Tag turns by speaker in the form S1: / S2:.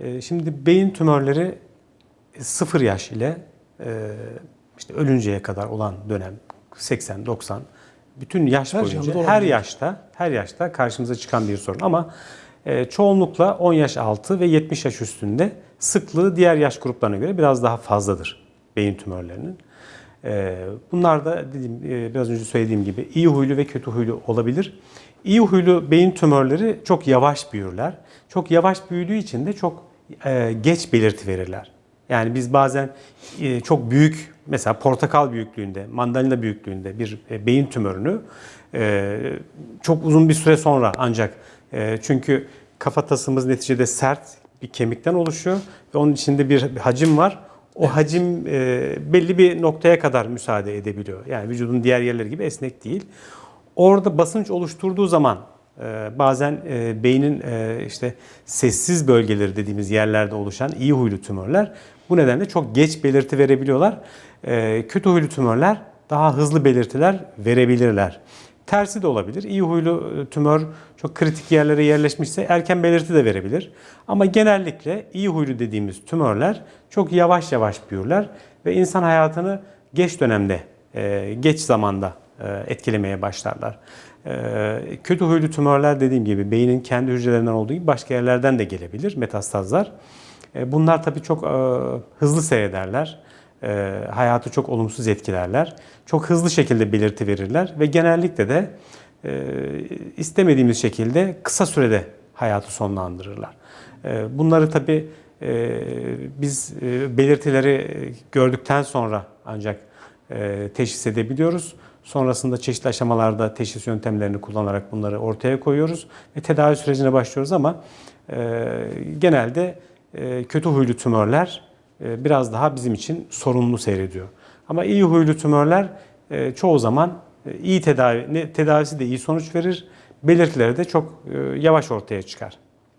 S1: E, Şimdi beyin tümörleri 0 yaş ile e, işte ölünceye kadar olan dönem 80 90 bütün yaş
S2: Her
S1: boyunca her yaşta her yaşta karşımıza çıkan bir sorun ama e, çoğunlukla 10 yaş altı ve 70 yaş üstünde sıklığı diğer yaş gruplarına göre biraz daha fazladır beyin tümörlerinin. E, Bunlar da dediğim, e, biraz önce söylediğim gibi iyi huylu ve kötü huylu olabilir. İyi huylu beyin tümörleri çok yavaş büyürler. Çok yavaş büyüdüğü için de çok e, geç belirti verirler. Yani biz bazen e, çok büyük, mesela portakal büyüklüğünde, mandalina büyüklüğünde bir beyin tümörünü çok uzun bir süre sonra ancak çünkü kafatasımız neticede sert bir kemikten oluşuyor ve onun içinde bir hacim var. O hacim e, belli bir noktaya kadar müsaade edebiliyor. Yani vücudun diğer yerleri gibi esnek değil. Orada basınç oluşturduğu zaman e, bazen e, beynin e, işte sessiz bölgeleri dediğimiz yerlerde oluşan iyi huylu tümörler bu nedenle çok geç belirti verebiliyorlar. E, Kötü huylu tümörler daha hızlı belirtiler verebilirler. Tersi de olabilir. İyi huylu e, tümör çok kritik yerlere yerleşmişse erken belirti de verebilir. Ama genellikle iyi huylu dediğimiz tümörler çok yavaş yavaş büyürler ve insan hayatını geç dönemde, e, geç zamanda e, etkilemeye başlarlar. Kötü huylu tümörler dediğim gibi beynin kendi hücrelerinden olduğu gibi başka yerlerden de gelebilir metastazlar. Bunlar tabii çok hızlı seyrederler. E, Hayatı çok olumsuz etkilerler. Çok hızlı şekilde belirti verirler ve genellikle de e, istemediğimiz şekilde kısa sürede hayatı sonlandırırlar. E, Bunları tabii e, biz e, belirtileri gördükten sonra ancak e, teşhis edebiliyoruz. Sonrasında çeşitli aşamalarda teşhis yöntemlerini kullanarak bunları ortaya koyuyoruz ve tedavi sürecine başlıyoruz ama e, genelde e, kötü huylu tümörler biraz daha bizim için sorunlu seyrediyor. Ama iyi huylu tümörler e, çoğu zaman e, iyi tedavi, tedavisi de iyi sonuç verir, belirtileri de çok e, yavaş ortaya çıkar.